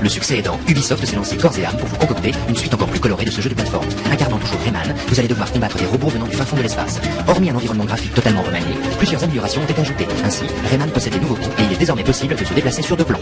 Le succès aidant, Ubisoft s'est lancé corps et âme pour vous concocter une suite encore plus colorée de ce jeu de plateforme. Incarnant toujours Rayman, vous allez devoir combattre des robots venant du fin fond de l'espace. Hormis un environnement graphique totalement remanié, plusieurs améliorations ont été ajoutées. Ainsi, Rayman possède des nouveautés et il est désormais possible de se déplacer sur deux plans.